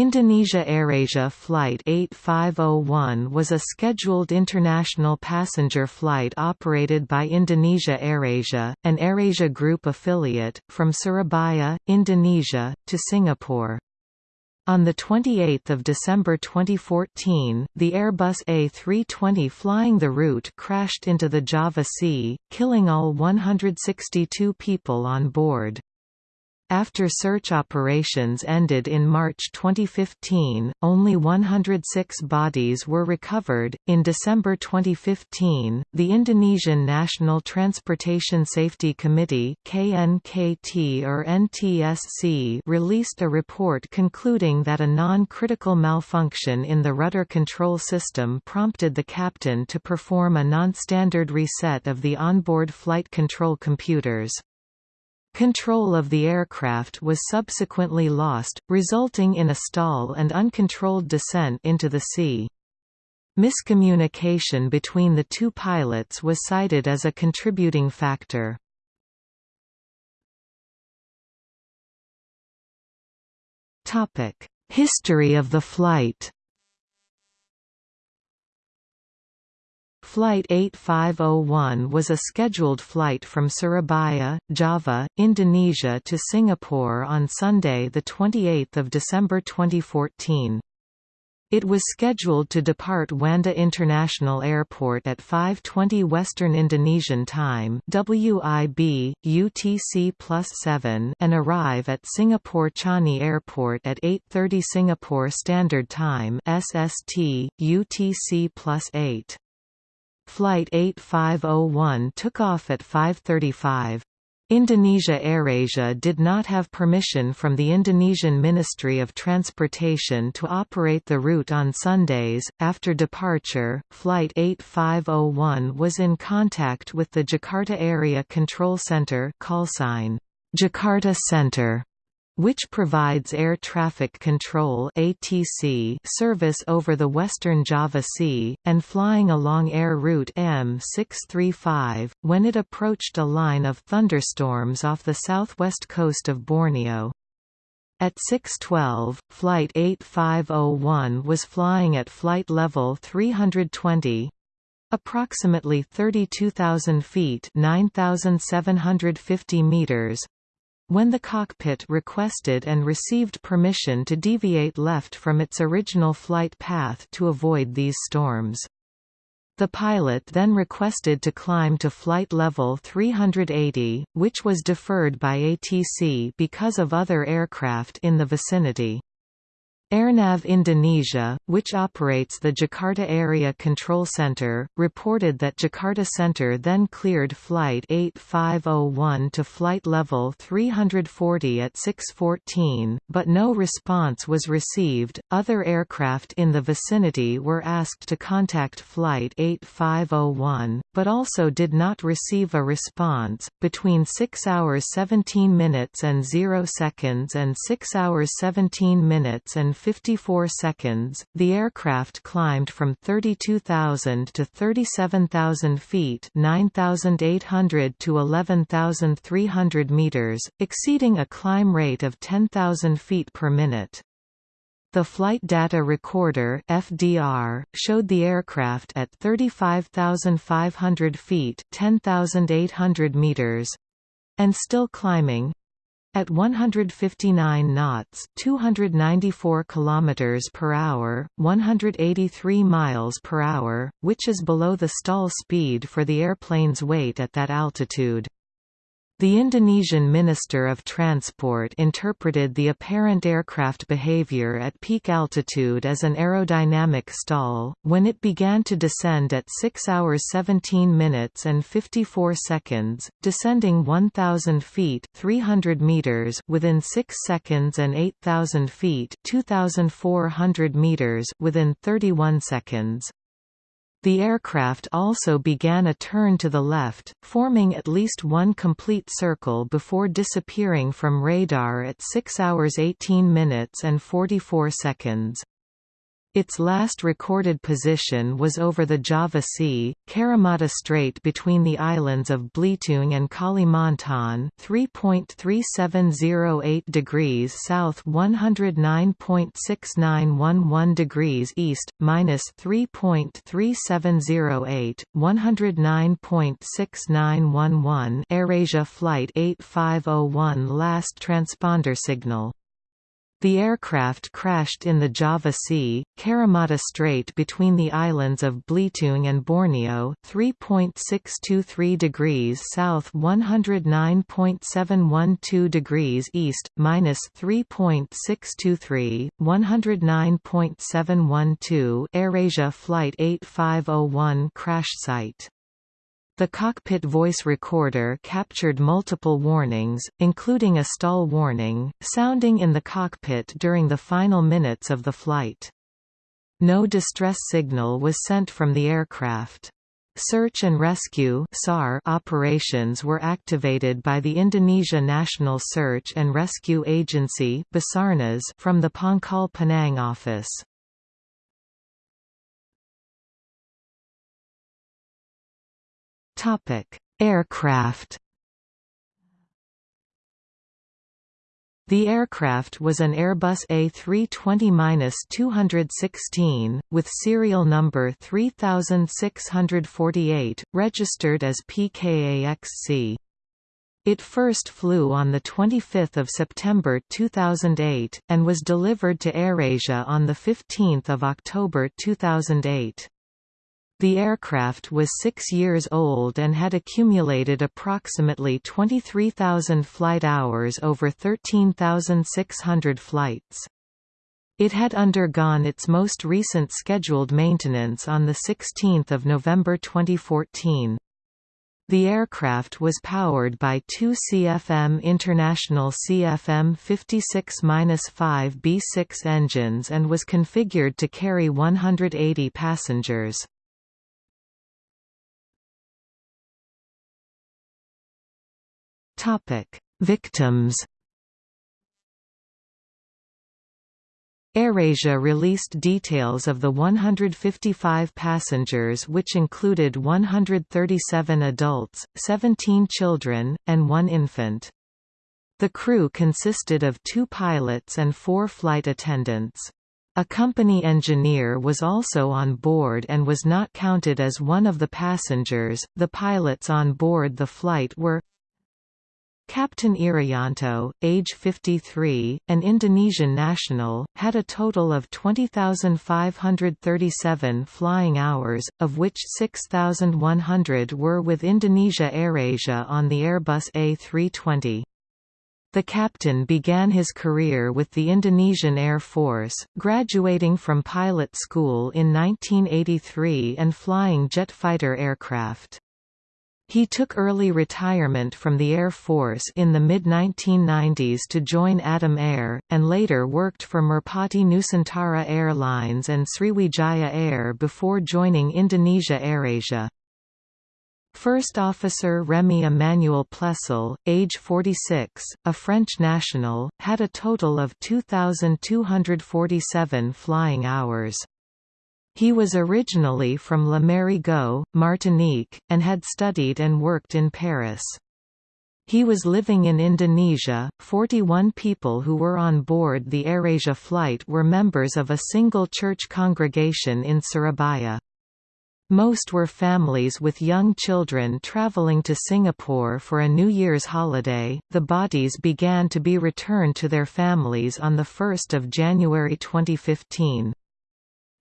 Indonesia AirAsia Flight 8501 was a scheduled international passenger flight operated by Indonesia AirAsia, an AirAsia Group affiliate, from Surabaya, Indonesia, to Singapore. On 28 December 2014, the Airbus A320 flying the route crashed into the Java Sea, killing all 162 people on board. After search operations ended in March 2015, only 106 bodies were recovered. In December 2015, the Indonesian National Transportation Safety Committee (KNKT or NTSC) released a report concluding that a non-critical malfunction in the rudder control system prompted the captain to perform a non-standard reset of the onboard flight control computers. Control of the aircraft was subsequently lost, resulting in a stall and uncontrolled descent into the sea. Miscommunication between the two pilots was cited as a contributing factor. History of the flight Flight 8501 was a scheduled flight from Surabaya, Java, Indonesia to Singapore on Sunday 28 December 2014. It was scheduled to depart Juanda International Airport at 5.20 Western Indonesian Time WIB, UTC plus 7 and arrive at Singapore Changi Airport at 8.30 Singapore Standard Time SST, UTC plus 8. Flight 8501 took off at 5.35. Indonesia AirAsia did not have permission from the Indonesian Ministry of Transportation to operate the route on Sundays. After departure, Flight 8501 was in contact with the Jakarta Area Control Center call sign Jakarta Center which provides air traffic control (ATC) service over the western Java Sea and flying along air route M635 when it approached a line of thunderstorms off the southwest coast of Borneo. At 6:12, flight 8501 was flying at flight level 320 approximately 32,000 feet 9,750 meters when the cockpit requested and received permission to deviate left from its original flight path to avoid these storms. The pilot then requested to climb to flight level 380, which was deferred by ATC because of other aircraft in the vicinity. Airnav Indonesia, which operates the Jakarta Area Control Center, reported that Jakarta Center then cleared Flight 8501 to flight level 340 at 6.14, but no response was received. Other aircraft in the vicinity were asked to contact Flight 8501, but also did not receive a response. Between 6 hours 17 minutes and 0 seconds and 6 hours 17 minutes and 54 seconds, the aircraft climbed from 32,000 to 37,000 feet 9,800 to 11,300 meters, exceeding a climb rate of 10,000 feet per minute. The Flight Data Recorder FDR, showed the aircraft at 35,500 feet 10,800 meters, and still climbing, at 159 knots, 294 kilometers per hour, 183 miles per hour, which is below the stall speed for the airplane's weight at that altitude. The Indonesian Minister of Transport interpreted the apparent aircraft behavior at peak altitude as an aerodynamic stall, when it began to descend at 6 hours 17 minutes and 54 seconds, descending 1,000 feet 300 meters within 6 seconds and 8,000 feet 2,400 meters within 31 seconds. The aircraft also began a turn to the left, forming at least one complete circle before disappearing from radar at 6 hours 18 minutes and 44 seconds. Its last recorded position was over the Java Sea, Karimata Strait between the islands of Belitung and Kalimantan 3.3708 degrees south 109.6911 degrees east, minus 3.3708, 109.6911 AirAsia Flight 8501 last transponder signal the aircraft crashed in the Java Sea, Karimata Strait between the islands of Belitung and Borneo, 3.623 degrees south 109.712 degrees east, minus 3.623, 109.712 AirAsia Flight 8501 crash site. The cockpit voice recorder captured multiple warnings, including a stall warning, sounding in the cockpit during the final minutes of the flight. No distress signal was sent from the aircraft. Search and rescue SAR operations were activated by the Indonesia National Search and Rescue Agency from the Pangkal Pinang office. Topic: Aircraft. The aircraft was an Airbus A320-216, with serial number 3648, registered as PKAXC. It first flew on 25 September 2008, and was delivered to AirAsia on 15 October 2008. The aircraft was six years old and had accumulated approximately 23,000 flight hours over 13,600 flights. It had undergone its most recent scheduled maintenance on 16 November 2014. The aircraft was powered by two CFM International CFM 56-5 B6 engines and was configured to carry 180 passengers. Topic: Victims. AirAsia released details of the 155 passengers which included 137 adults, 17 children, and one infant. The crew consisted of two pilots and four flight attendants. A company engineer was also on board and was not counted as one of the passengers. The pilots on board the flight were Captain Irianto, age 53, an Indonesian national, had a total of 20,537 flying hours, of which 6,100 were with Indonesia AirAsia on the Airbus A320. The captain began his career with the Indonesian Air Force, graduating from pilot school in 1983 and flying jet fighter aircraft. He took early retirement from the Air Force in the mid-1990s to join Adam Air, and later worked for Merpati Nusantara Airlines and Sriwijaya Air before joining Indonesia AirAsia. First Officer Remy Emmanuel Plessel, age 46, a French national, had a total of 2,247 flying hours. He was originally from Le Marigot, Martinique, and had studied and worked in Paris. He was living in Indonesia. 41 people who were on board the AirAsia flight were members of a single church congregation in Surabaya. Most were families with young children traveling to Singapore for a New Year's holiday. The bodies began to be returned to their families on 1 January 2015.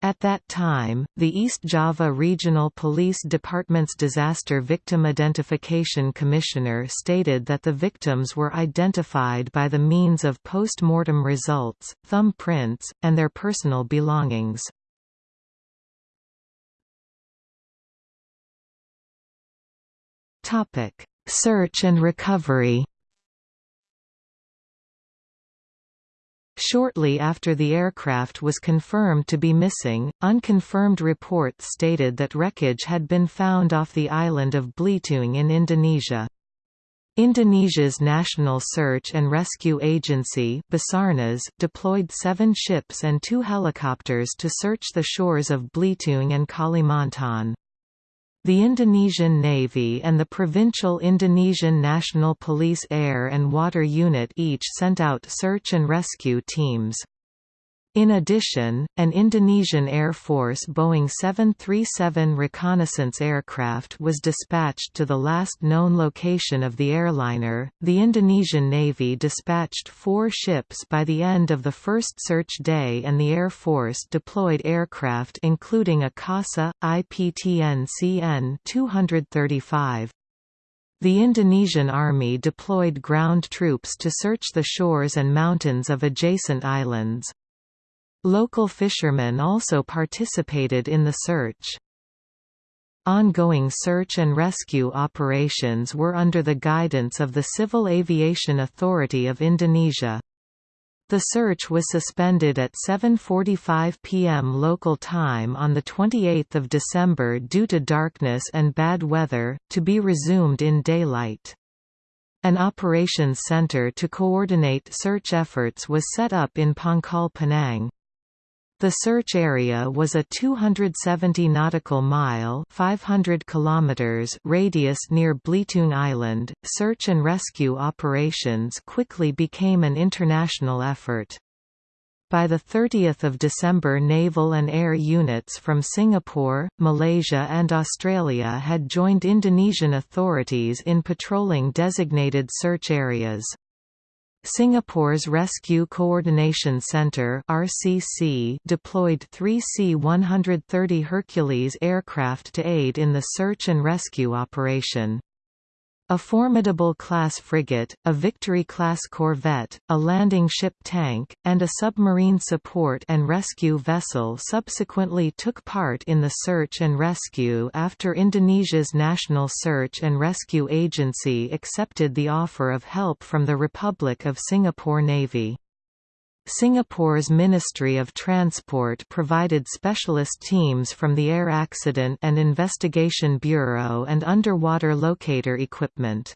At that time, the East Java Regional Police Department's Disaster Victim Identification Commissioner stated that the victims were identified by the means of post-mortem results, thumbprints, and their personal belongings. Search and recovery Shortly after the aircraft was confirmed to be missing, unconfirmed reports stated that wreckage had been found off the island of Belitung in Indonesia. Indonesia's National Search and Rescue Agency Basarnas deployed seven ships and two helicopters to search the shores of Belitung and Kalimantan. The Indonesian Navy and the provincial Indonesian National Police Air and Water Unit each sent out search and rescue teams. In addition, an Indonesian Air Force Boeing 737 reconnaissance aircraft was dispatched to the last known location of the airliner. The Indonesian Navy dispatched four ships by the end of the first search day, and the Air Force deployed aircraft including a CASA, IPTN CN 235. The Indonesian Army deployed ground troops to search the shores and mountains of adjacent islands. Local fishermen also participated in the search. Ongoing search and rescue operations were under the guidance of the Civil Aviation Authority of Indonesia. The search was suspended at 7.45 p.m. local time on 28 December due to darkness and bad weather, to be resumed in daylight. An operations center to coordinate search efforts was set up in Pangkal Pinang. The search area was a 270 nautical mile (500 kilometers) radius near Belitung Island. Search and rescue operations quickly became an international effort. By 30 December naval and air units from Singapore, Malaysia and Australia had joined Indonesian authorities in patrolling designated search areas. Singapore's Rescue Coordination Centre (RCC) deployed three C-130 Hercules aircraft to aid in the search and rescue operation. A formidable class frigate, a Victory-class corvette, a landing ship tank, and a submarine support and rescue vessel subsequently took part in the search and rescue after Indonesia's National Search and Rescue Agency accepted the offer of help from the Republic of Singapore Navy. Singapore's Ministry of Transport provided specialist teams from the Air Accident and Investigation Bureau and underwater locator equipment.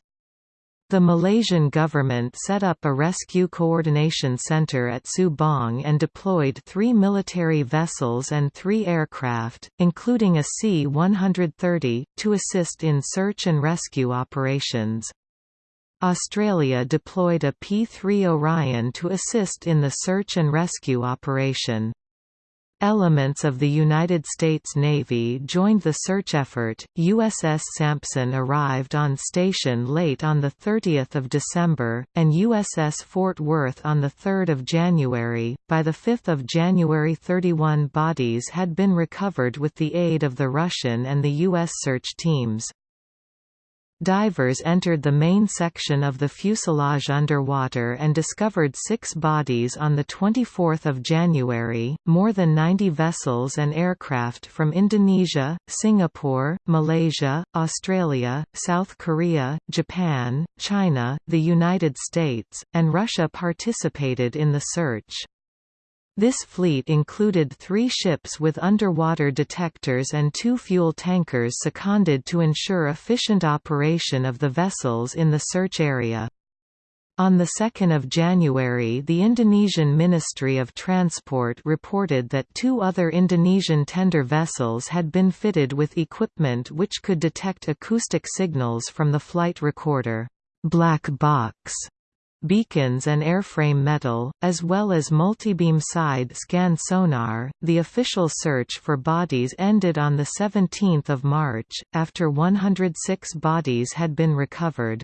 The Malaysian government set up a rescue coordination center at Subang and deployed three military vessels and three aircraft, including a C-130, to assist in search and rescue operations. Australia deployed a P-3 Orion to assist in the search and rescue operation. Elements of the United States Navy joined the search effort. USS Sampson arrived on station late on the 30th of December, and USS Fort Worth on the 3rd of January. By the 5th of January 31 bodies had been recovered with the aid of the Russian and the U.S. search teams. Divers entered the main section of the fuselage underwater and discovered six bodies on 24 January. More than 90 vessels and aircraft from Indonesia, Singapore, Malaysia, Australia, South Korea, Japan, China, the United States, and Russia participated in the search. This fleet included three ships with underwater detectors and two fuel tankers seconded to ensure efficient operation of the vessels in the search area. On 2 January the Indonesian Ministry of Transport reported that two other Indonesian tender vessels had been fitted with equipment which could detect acoustic signals from the flight recorder black box beacons and airframe metal, as well as multibeam side scan sonar. The official search for bodies ended on the 17th of March after 106 bodies had been recovered.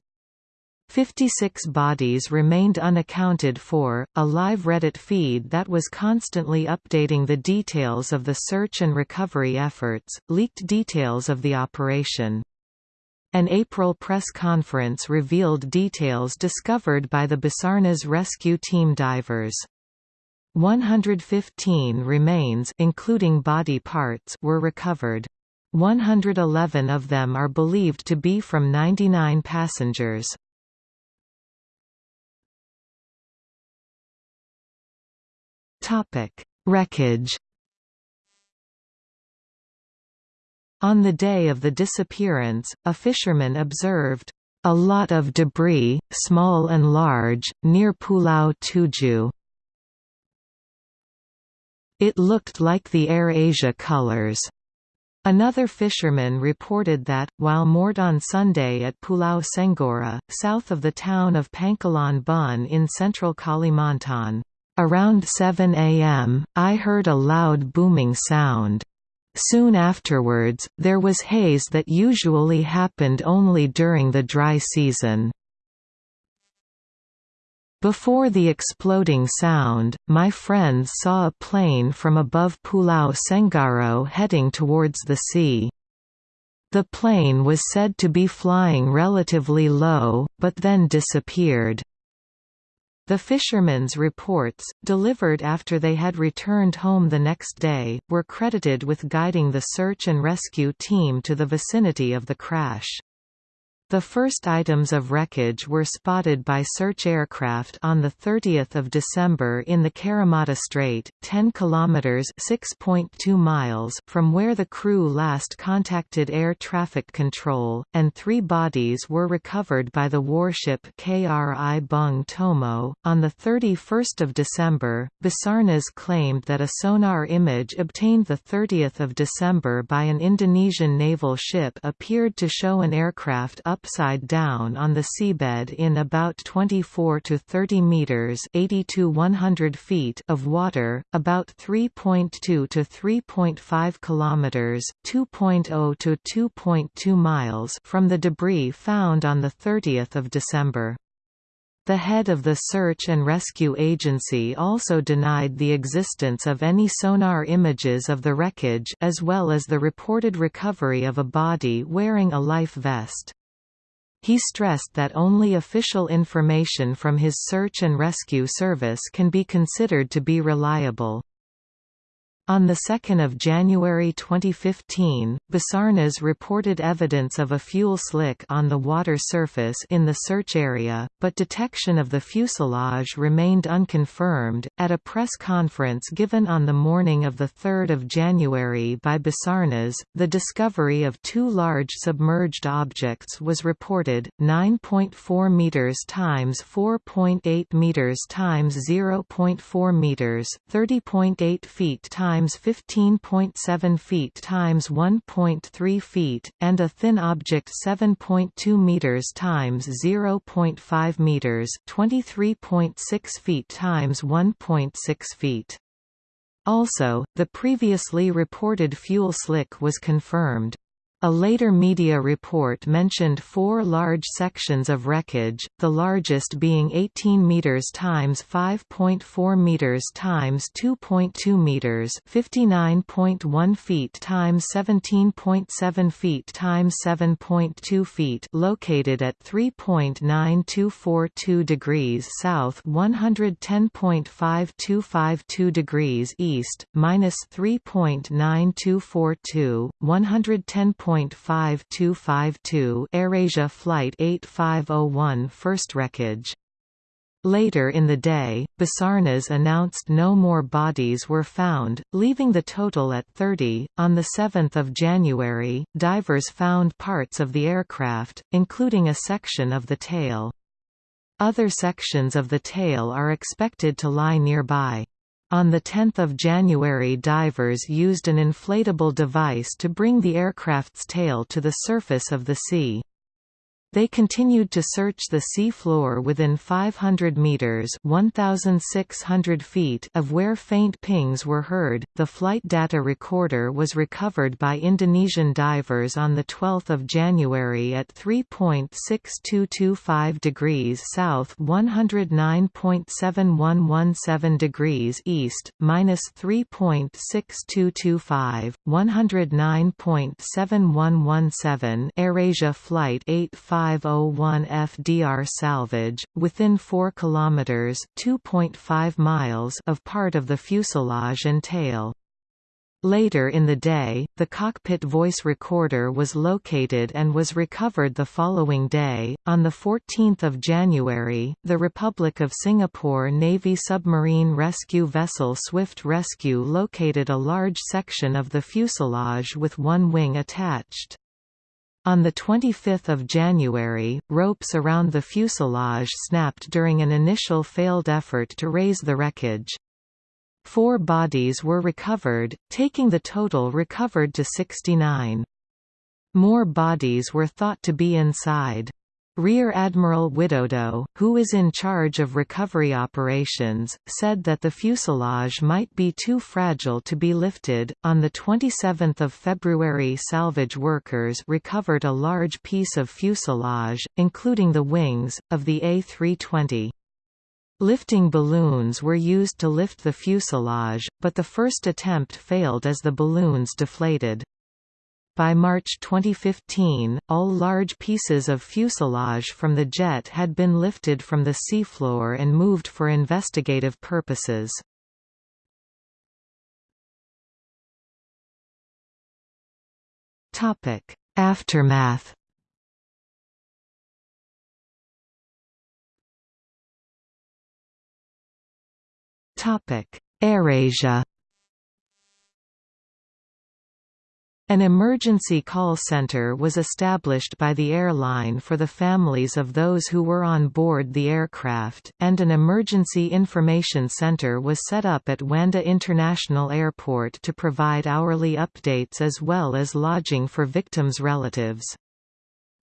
56 bodies remained unaccounted for. A live Reddit feed that was constantly updating the details of the search and recovery efforts, leaked details of the operation. An April press conference revealed details discovered by the Basarnas rescue team divers. 115 remains including body parts were recovered. 111 of them are believed to be from 99 passengers. Topic: Wreckage On the day of the disappearance, a fisherman observed, a lot of debris, small and large, near Pulau Tujuh." It looked like the Air Asia colors. Another fisherman reported that, while moored on Sunday at Pulau Senggora, south of the town of Pangkalan Bun in central Kalimantan, around 7 a.m., I heard a loud booming sound. Soon afterwards, there was haze that usually happened only during the dry season. Before the exploding sound, my friends saw a plane from above Pulau Senggara heading towards the sea. The plane was said to be flying relatively low, but then disappeared. The fishermen's reports, delivered after they had returned home the next day, were credited with guiding the search and rescue team to the vicinity of the crash. The first items of wreckage were spotted by search aircraft on 30 December in the Karimata Strait, 10 km (6.2 miles) from where the crew last contacted air traffic control, and three bodies were recovered by the warship KRI Bung Tomo. On 31 December, Basarnas claimed that a sonar image obtained 30 December by an Indonesian naval ship appeared to show an aircraft up upside down on the seabed in about 24 to 30 meters (80 to 100 feet) of water, about 3.2 to 3.5 kilometers (2.0 to 2.2 miles) from the debris found on the 30th of December. The head of the Search and Rescue Agency also denied the existence of any sonar images of the wreckage as well as the reported recovery of a body wearing a life vest. He stressed that only official information from his search and rescue service can be considered to be reliable. On 2 January 2015, Basarnas reported evidence of a fuel slick on the water surface in the search area, but detection of the fuselage remained unconfirmed. At a press conference given on the morning of 3 January by Basarnas, the discovery of two large submerged objects was reported 9.4 meters times 4.8 meters times 0.4 meters, 30.8 feet times times 15.7 feet times 1.3 feet, and a thin object 7.2 meters times 0.5 meters, 23.6 feet times 1.6 feet. Also, the previously reported fuel slick was confirmed. A later media report mentioned four large sections of wreckage, the largest being 18 meters times 5.4 meters times 2.2 meters, 59.1 feet times 17.7 feet times 7.2 feet, located at 3.9242 degrees south, 110.5252 degrees east, minus 3.9242, 110. 1.5252 AirAsia Flight 8501 first wreckage. Later in the day, Basarnas announced no more bodies were found, leaving the total at 30. On 7 January, divers found parts of the aircraft, including a section of the tail. Other sections of the tail are expected to lie nearby. On 10 January divers used an inflatable device to bring the aircraft's tail to the surface of the sea. They continued to search the sea floor within 500 meters (1600 feet) of where faint pings were heard. The flight data recorder was recovered by Indonesian divers on the 12th of January at 3.6225 degrees south, 109.7117 degrees east, minus 3.6225, 109.7117. AirAsia Flight 85 501 FDR salvage, within 4 km 2.5 miles of part of the fuselage and tail. Later in the day, the cockpit voice recorder was located and was recovered the following day. On 14 January, the Republic of Singapore Navy submarine rescue vessel Swift Rescue located a large section of the fuselage with one wing attached. On 25 January, ropes around the fuselage snapped during an initial failed effort to raise the wreckage. Four bodies were recovered, taking the total recovered to 69. More bodies were thought to be inside. Rear Admiral Widodo, who is in charge of recovery operations, said that the fuselage might be too fragile to be lifted. On the 27th of February, salvage workers recovered a large piece of fuselage, including the wings, of the A320. Lifting balloons were used to lift the fuselage, but the first attempt failed as the balloons deflated. By March 2015, all large pieces of fuselage from the jet had been lifted from the seafloor and moved for investigative purposes. Aftermath AirAsia An emergency call center was established by the airline for the families of those who were on board the aircraft, and an emergency information center was set up at Juanda International Airport to provide hourly updates as well as lodging for victims' relatives.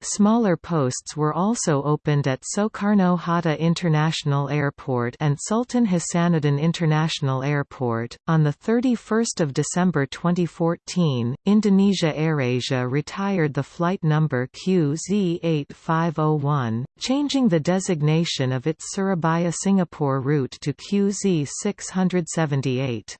Smaller posts were also opened at Soekarno Hatta International Airport and Sultan Hasanuddin International Airport. On the 31st of December 2014, Indonesia AirAsia retired the flight number QZ8501, changing the designation of its Surabaya-Singapore route to QZ678.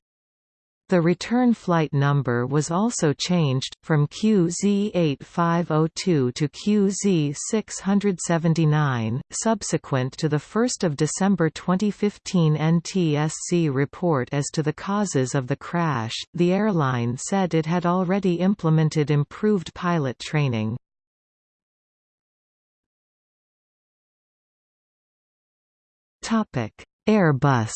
The return flight number was also changed, from QZ8502 to QZ679. Subsequent to the 1 December 2015 NTSC report as to the causes of the crash, the airline said it had already implemented improved pilot training. Airbus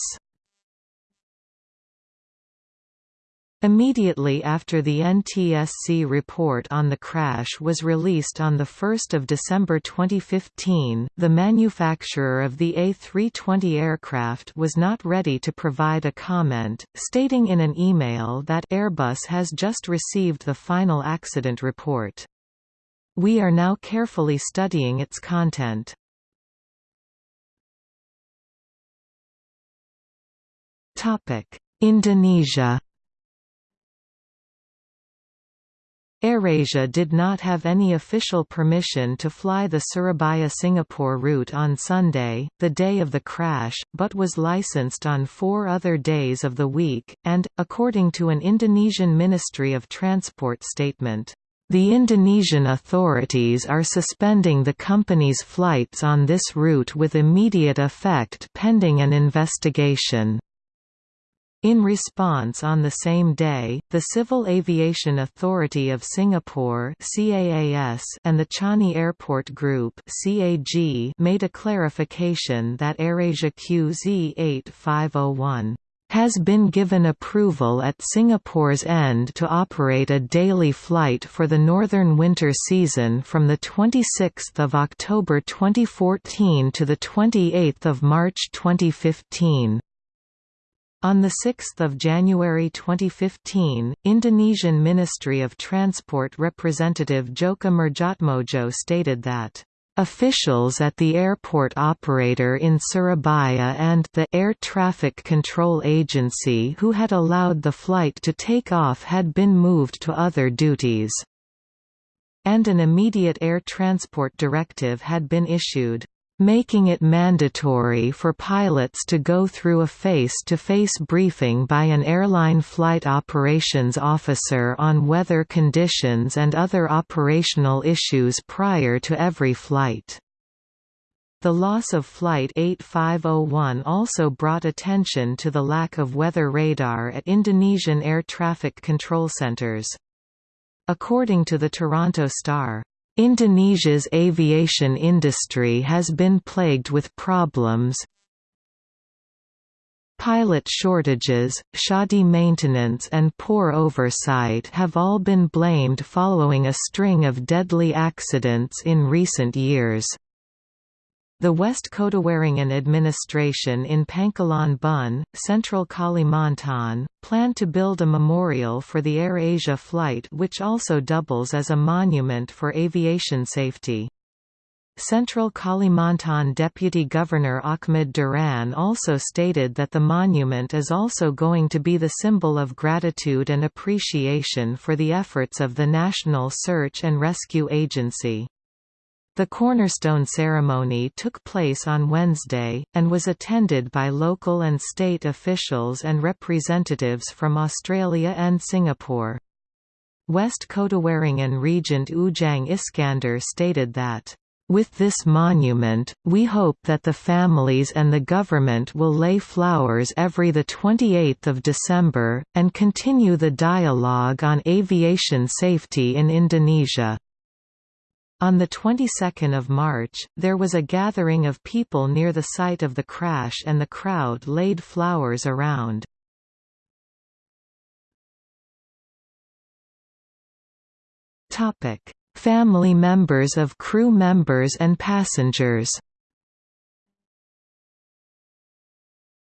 Immediately after the NTSC report on the crash was released on 1 December 2015, the manufacturer of the A320 aircraft was not ready to provide a comment, stating in an email that Airbus has just received the final accident report. We are now carefully studying its content. Indonesia AirAsia did not have any official permission to fly the Surabaya-Singapore route on Sunday, the day of the crash, but was licensed on four other days of the week, and, according to an Indonesian Ministry of Transport statement, "...the Indonesian authorities are suspending the company's flights on this route with immediate effect pending an investigation." In response on the same day, the Civil Aviation Authority of Singapore and the Changi Airport Group made a clarification that AirAsia QZ8501 has been given approval at Singapore's end to operate a daily flight for the northern winter season from 26 October 2014 to 28 March 2015. On 6 January 2015, Indonesian Ministry of Transport representative Djoko Murjatmodjo stated that Officials at the airport operator in Surabaya and the Air Traffic Control Agency who had allowed the flight to take off had been moved to other duties. And an immediate air transport directive had been issued making it mandatory for pilots to go through a face-to-face -face briefing by an airline flight operations officer on weather conditions and other operational issues prior to every flight. The loss of Flight 8501 also brought attention to the lack of weather radar at Indonesian air traffic control centers. According to the Toronto Star, Indonesia's aviation industry has been plagued with problems Pilot shortages, shoddy maintenance and poor oversight have all been blamed following a string of deadly accidents in recent years. The West Kotawaringin administration in Pangkalan Bun, central Kalimantan, planned to build a memorial for the AirAsia flight which also doubles as a monument for aviation safety. Central Kalimantan Deputy Governor Ahmad Duran also stated that the monument is also going to be the symbol of gratitude and appreciation for the efforts of the National Search and Rescue Agency. The cornerstone ceremony took place on Wednesday, and was attended by local and state officials and representatives from Australia and Singapore. West Kotawaringin Regent Ujang Iskandar stated that with this monument, we hope that the families and the government will lay flowers every 28 December, and continue the dialogue on aviation safety in Indonesia. On the 22nd of March, there was a gathering of people near the site of the crash and the crowd laid flowers around. Topic: Family members of crew members and passengers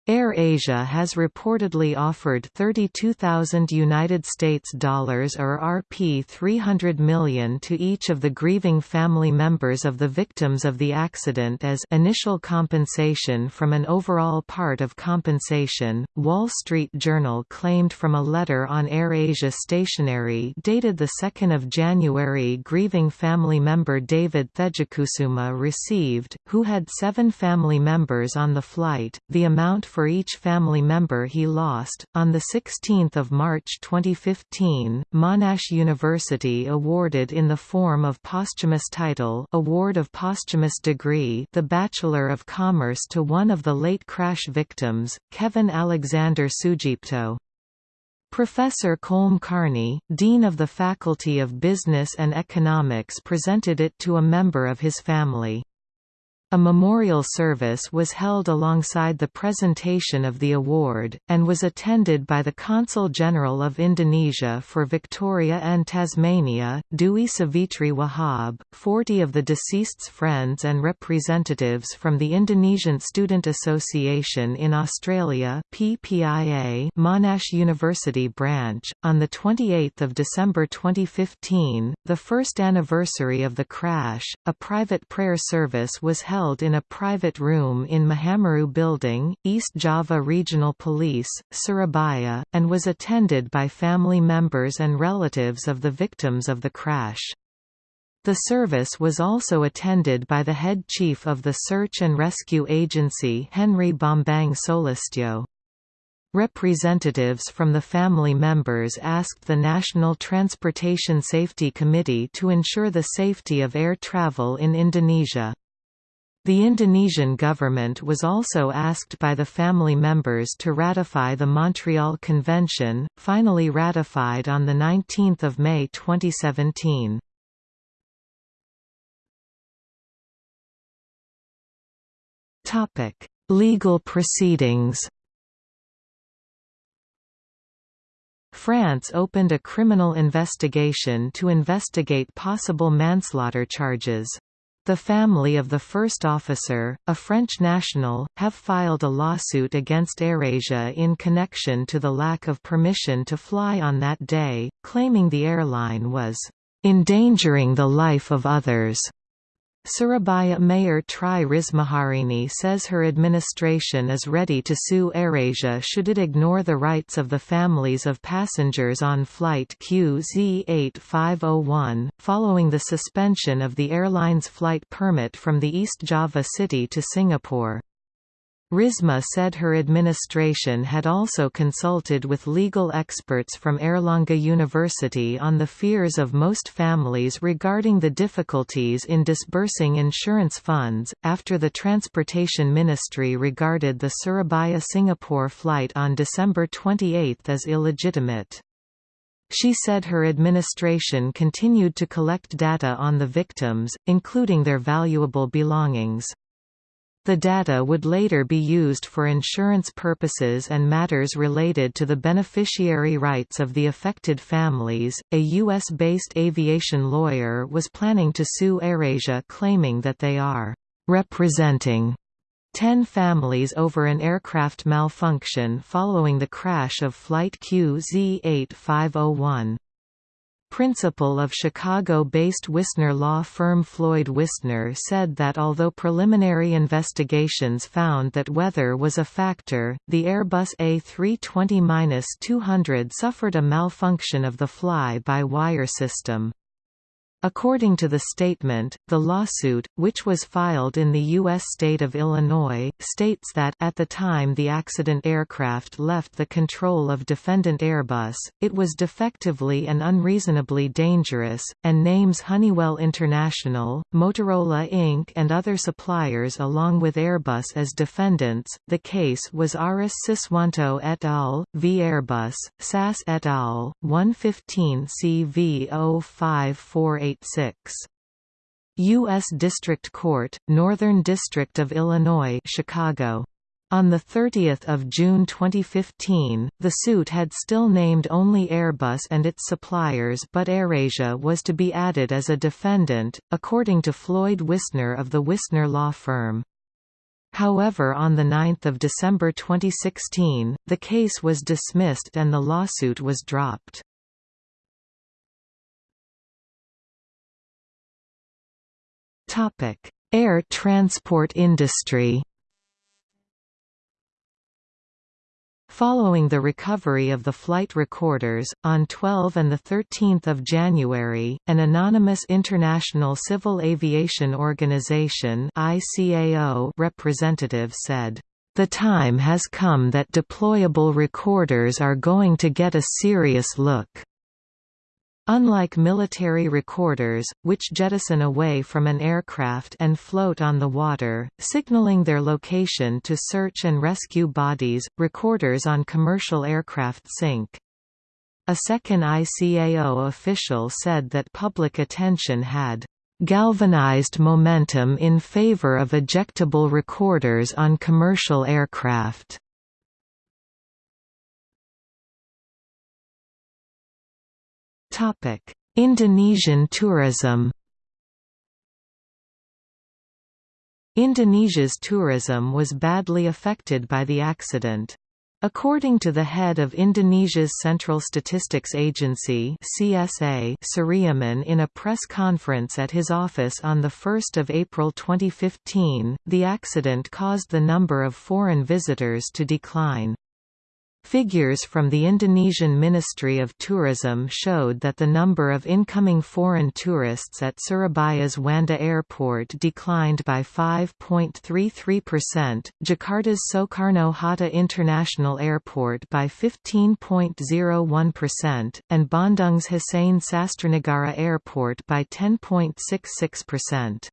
AirAsia has reportedly offered 32,000 United States dollars or Rp 300 million to each of the grieving family members of the victims of the accident as initial compensation from an overall part of compensation. Wall Street Journal claimed from a letter on AirAsia stationery dated the 2nd of January grieving family member David Thejakusuma received, who had 7 family members on the flight, the amount for each family member he lost. On 16 March 2015, Monash University awarded in the form of posthumous title Award of Posthumous Degree the Bachelor of Commerce to one of the late crash victims, Kevin Alexander Sujipto. Professor Colm Kearney, Dean of the Faculty of Business and Economics presented it to a member of his family. A memorial service was held alongside the presentation of the award, and was attended by the Consul General of Indonesia for Victoria and Tasmania, Dewi Savitri Wahab, 40 of the deceased's friends and representatives from the Indonesian Student Association in Australia PPIA Monash University branch. On 28 December 2015, the first anniversary of the crash, a private prayer service was held held in a private room in Mahameru Building, East Java Regional Police, Surabaya, and was attended by family members and relatives of the victims of the crash. The service was also attended by the head chief of the Search and Rescue Agency Henry Bambang Soelistyo. Representatives from the family members asked the National Transportation Safety Committee to ensure the safety of air travel in Indonesia. The Indonesian government was also asked by the family members to ratify the Montreal Convention, finally ratified on 19 May 2017. Legal proceedings France opened a criminal investigation to investigate possible manslaughter charges. The family of the first officer, a French national, have filed a lawsuit against AirAsia in connection to the lack of permission to fly on that day, claiming the airline was endangering the life of others. Surabaya Mayor Tri Rismaharini says her administration is ready to sue AirAsia should it ignore the rights of the families of passengers on flight QZ8501, following the suspension of the airline's flight permit from the East Java city to Singapore. Risma said her administration had also consulted with legal experts from Airlangga University on the fears of most families regarding the difficulties in disbursing insurance funds, after the Transportation Ministry regarded the Surabaya-Singapore flight on December 28 as illegitimate. She said her administration continued to collect data on the victims, including their valuable belongings. The data would later be used for insurance purposes and matters related to the beneficiary rights of the affected families. A US based aviation lawyer was planning to sue AirAsia claiming that they are representing 10 families over an aircraft malfunction following the crash of Flight QZ8501 principal of Chicago-based Wisner law firm Floyd Wisner said that although preliminary investigations found that weather was a factor, the Airbus A320-200 suffered a malfunction of the fly-by-wire system. According to the statement, the lawsuit, which was filed in the U.S. state of Illinois, states that at the time the accident aircraft left the control of defendant Airbus, it was defectively and unreasonably dangerous, and names Honeywell International, Motorola Inc. and other suppliers along with Airbus as defendants. The case was Aris Siswanto et al. v Airbus, SAS et al. 115 CV 05488 U.S. District Court, Northern District of Illinois Chicago. On 30 June 2015, the suit had still named only Airbus and its suppliers but AirAsia was to be added as a defendant, according to Floyd Wisner of the Wisner law firm. However on 9 December 2016, the case was dismissed and the lawsuit was dropped. Topic: Air transport industry. Following the recovery of the flight recorders, on 12 and 13 January, an anonymous International Civil Aviation Organization representative said, "...the time has come that deployable recorders are going to get a serious look." Unlike military recorders, which jettison away from an aircraft and float on the water, signaling their location to search and rescue bodies, recorders on commercial aircraft sink. A second ICAO official said that public attention had galvanized momentum in favor of ejectable recorders on commercial aircraft. Indonesian tourism Indonesia's tourism was badly affected by the accident. According to the head of Indonesia's Central Statistics Agency CSA Suryamin in a press conference at his office on 1 April 2015, the accident caused the number of foreign visitors to decline. Figures from the Indonesian Ministry of Tourism showed that the number of incoming foreign tourists at Surabaya's Juanda Airport declined by 5.33%, Jakarta's Soekarno-Hatta International Airport by 15.01%, and Bandung's Hussein Sastranegara Airport by 10.66%.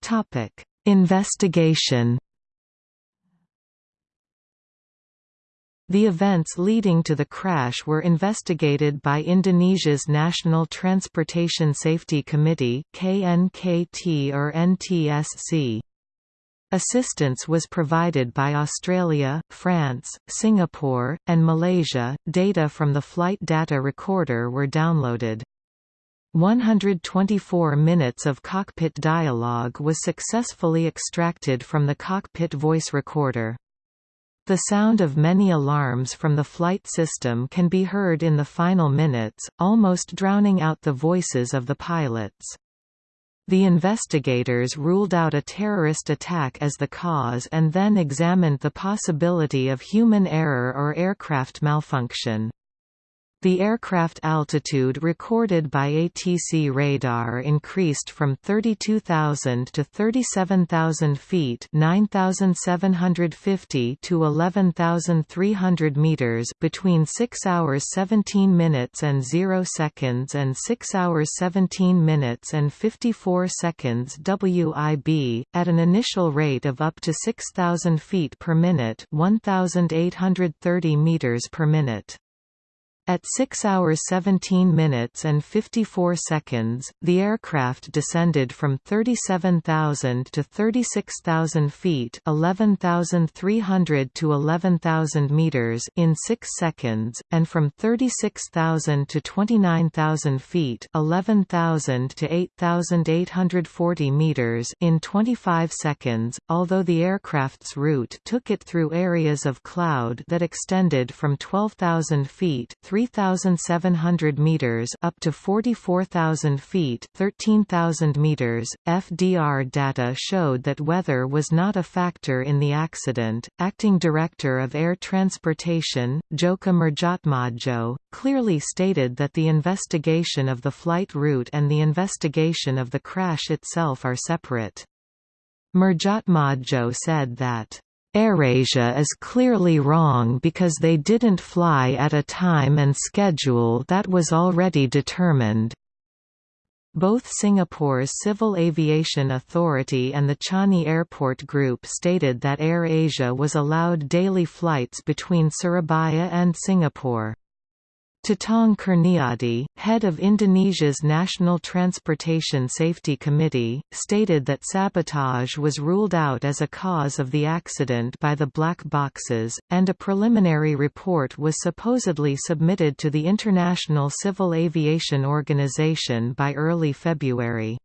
Topic Investigation The events leading to the crash were investigated by Indonesia's National Transportation Safety Committee KNKT or NTSC. Assistance was provided by Australia, France, Singapore, and Malaysia. Data from the flight data recorder were downloaded. 124 minutes of cockpit dialogue was successfully extracted from the cockpit voice recorder. The sound of many alarms from the flight system can be heard in the final minutes, almost drowning out the voices of the pilots. The investigators ruled out a terrorist attack as the cause and then examined the possibility of human error or aircraft malfunction. The aircraft altitude recorded by ATC radar increased from 32,000 to 37,000 feet 9,750 to 11,300 meters between 6 hours 17 minutes and 0 seconds and 6 hours 17 minutes and 54 seconds WIB, at an initial rate of up to 6,000 feet per minute 1,830 meters per minute. At 6 hours 17 minutes and 54 seconds, the aircraft descended from 37,000 to 36,000 feet 11,300 to 11,000 meters in 6 seconds, and from 36,000 to 29,000 feet 11,000 to 8,840 meters in 25 seconds, although the aircraft's route took it through areas of cloud that extended from 12,000 feet 3,700 meters up to 44,000 feet 13,000 meters. FDR data showed that weather was not a factor in the accident. Acting Director of Air Transportation, Djoko Murjatmodjo, clearly stated that the investigation of the flight route and the investigation of the crash itself are separate. Murjatmodjo said that AirAsia is clearly wrong because they didn't fly at a time and schedule that was already determined. Both Singapore's Civil Aviation Authority and the Changi Airport Group stated that AirAsia was allowed daily flights between Surabaya and Singapore. Tatang Kurniadi, head of Indonesia's National Transportation Safety Committee, stated that sabotage was ruled out as a cause of the accident by the black boxes, and a preliminary report was supposedly submitted to the International Civil Aviation Organization by early February.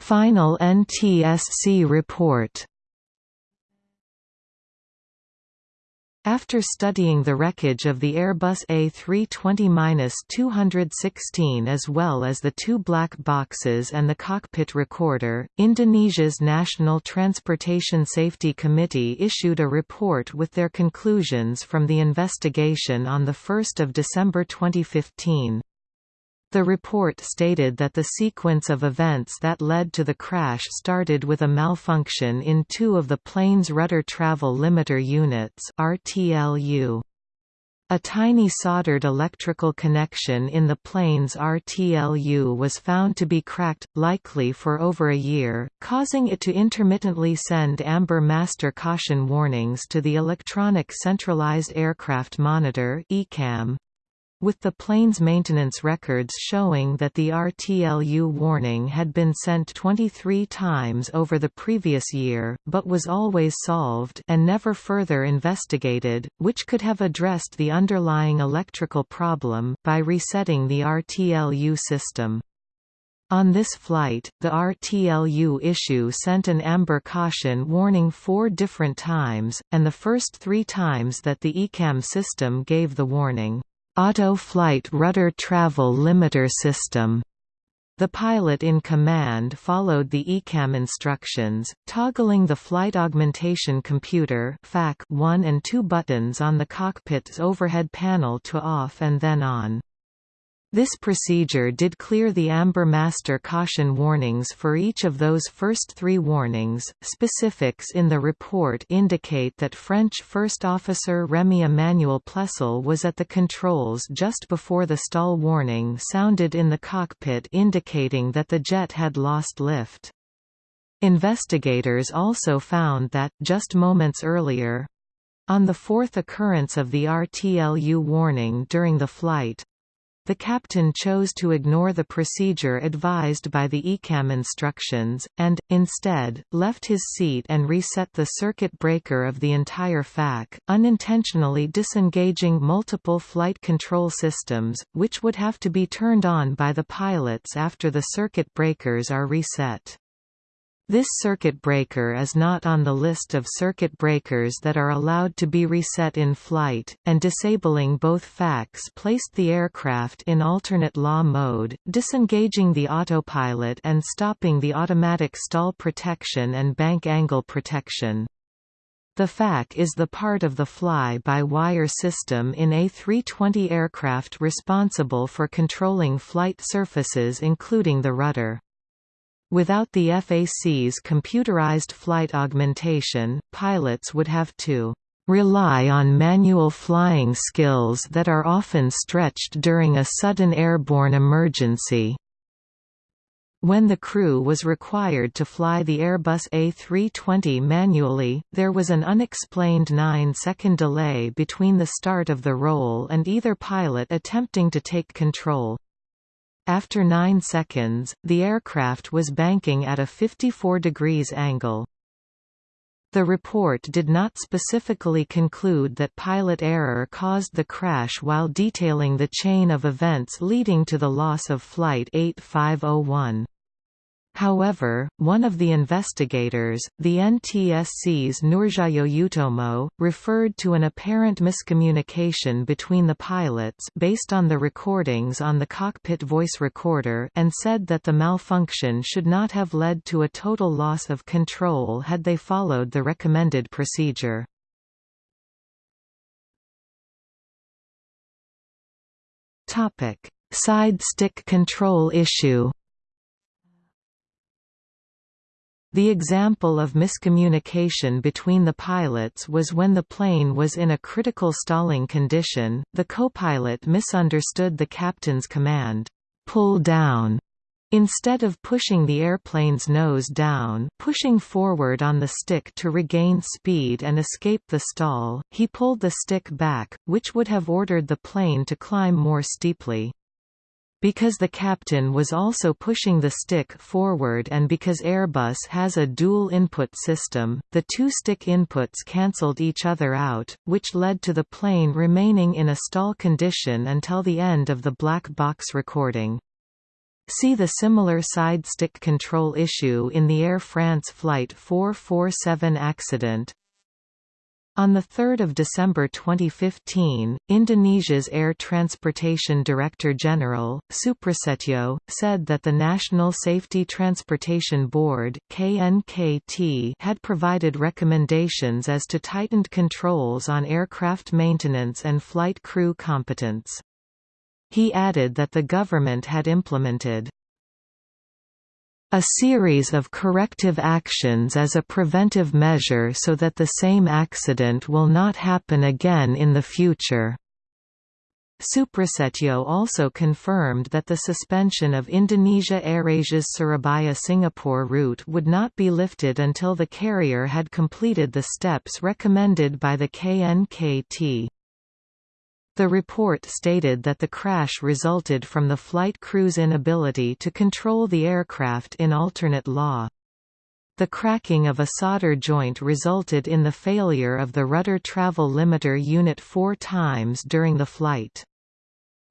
Final NTSC report After studying the wreckage of the Airbus A320-216 as well as the two black boxes and the cockpit recorder, Indonesia's National Transportation Safety Committee issued a report with their conclusions from the investigation on 1 December 2015. The report stated that the sequence of events that led to the crash started with a malfunction in two of the plane's rudder travel limiter units RTLU. A tiny soldered electrical connection in the plane's RTLU was found to be cracked, likely for over a year, causing it to intermittently send amber master caution warnings to the Electronic Centralized Aircraft Monitor ECAM with the plane's maintenance records showing that the RTLU warning had been sent 23 times over the previous year, but was always solved and never further investigated, which could have addressed the underlying electrical problem, by resetting the RTLU system. On this flight, the RTLU issue sent an amber caution warning four different times, and the first three times that the ECAM system gave the warning, Auto Flight Rudder Travel Limiter System. The pilot in command followed the ECAM instructions, toggling the Flight Augmentation Computer FAC 1 and 2 buttons on the cockpit's overhead panel to off and then on. This procedure did clear the Amber Master caution warnings for each of those first three warnings. Specifics in the report indicate that French First Officer Remy Emmanuel Plessel was at the controls just before the stall warning sounded in the cockpit indicating that the jet had lost lift. Investigators also found that, just moments earlier, on the fourth occurrence of the RTLU warning during the flight, the captain chose to ignore the procedure advised by the ECAM instructions, and, instead, left his seat and reset the circuit breaker of the entire FAC, unintentionally disengaging multiple flight control systems, which would have to be turned on by the pilots after the circuit breakers are reset. This circuit breaker is not on the list of circuit breakers that are allowed to be reset in flight, and disabling both FACs placed the aircraft in alternate law mode, disengaging the autopilot and stopping the automatic stall protection and bank angle protection. The FAC is the part of the fly-by-wire system in A320 aircraft responsible for controlling flight surfaces including the rudder. Without the FAC's computerized flight augmentation, pilots would have to rely on manual flying skills that are often stretched during a sudden airborne emergency. When the crew was required to fly the Airbus A320 manually, there was an unexplained 9-second delay between the start of the roll and either pilot attempting to take control. After 9 seconds, the aircraft was banking at a 54 degrees angle. The report did not specifically conclude that pilot error caused the crash while detailing the chain of events leading to the loss of Flight 8501. However, one of the investigators, the NTSC's Nurcahyo Utomo, referred to an apparent miscommunication between the pilots based on the recordings on the cockpit voice recorder and said that the malfunction should not have led to a total loss of control had they followed the recommended procedure. Side stick control issue The example of miscommunication between the pilots was when the plane was in a critical stalling condition, the co-pilot misunderstood the captain's command, "'pull down' Instead of pushing the airplane's nose down pushing forward on the stick to regain speed and escape the stall, he pulled the stick back, which would have ordered the plane to climb more steeply. Because the captain was also pushing the stick forward and because Airbus has a dual input system, the two stick inputs cancelled each other out, which led to the plane remaining in a stall condition until the end of the black box recording. See the similar side stick control issue in the Air France Flight 447 accident. On 3 December 2015, Indonesia's Air Transportation Director General, Suprasetyo, said that the National Safety Transportation Board KNKT, had provided recommendations as to tightened controls on aircraft maintenance and flight crew competence. He added that the government had implemented a series of corrective actions as a preventive measure so that the same accident will not happen again in the future. Suprasetyo also confirmed that the suspension of Indonesia AirAsia's Surabaya-Singapore route would not be lifted until the carrier had completed the steps recommended by the KNKT. The report stated that the crash resulted from the flight crew's inability to control the aircraft in alternate law. The cracking of a solder joint resulted in the failure of the rudder travel limiter unit four times during the flight.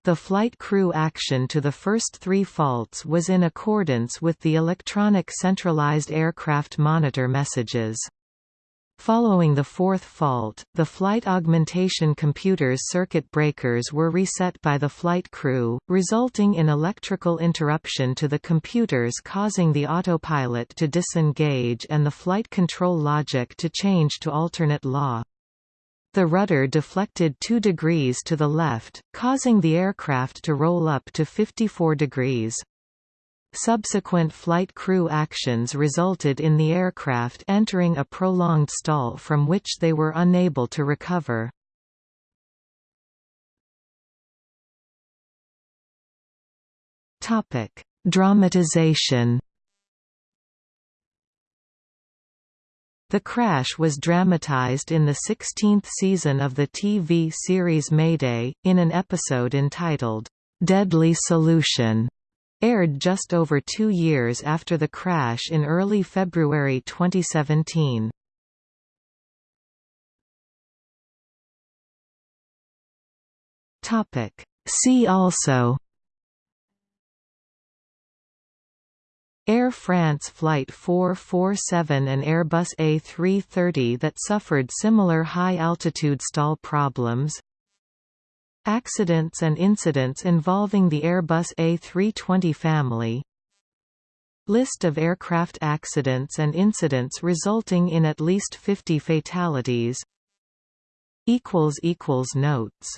The flight crew action to the first three faults was in accordance with the electronic centralized aircraft monitor messages. Following the fourth fault, the flight augmentation computer's circuit breakers were reset by the flight crew, resulting in electrical interruption to the computers causing the autopilot to disengage and the flight control logic to change to alternate law. The rudder deflected 2 degrees to the left, causing the aircraft to roll up to 54 degrees. Subsequent flight crew actions resulted in the aircraft entering a prolonged stall from which they were unable to recover. Dramatization The crash was dramatized in the 16th season of the TV series Mayday, in an episode entitled, "'Deadly Solution' aired just over two years after the crash in early February 2017. See also Air France Flight 447 and Airbus A330 that suffered similar high-altitude stall problems Accidents and incidents involving the Airbus A320 family. List of aircraft accidents and incidents resulting in at least 50 fatalities. Notes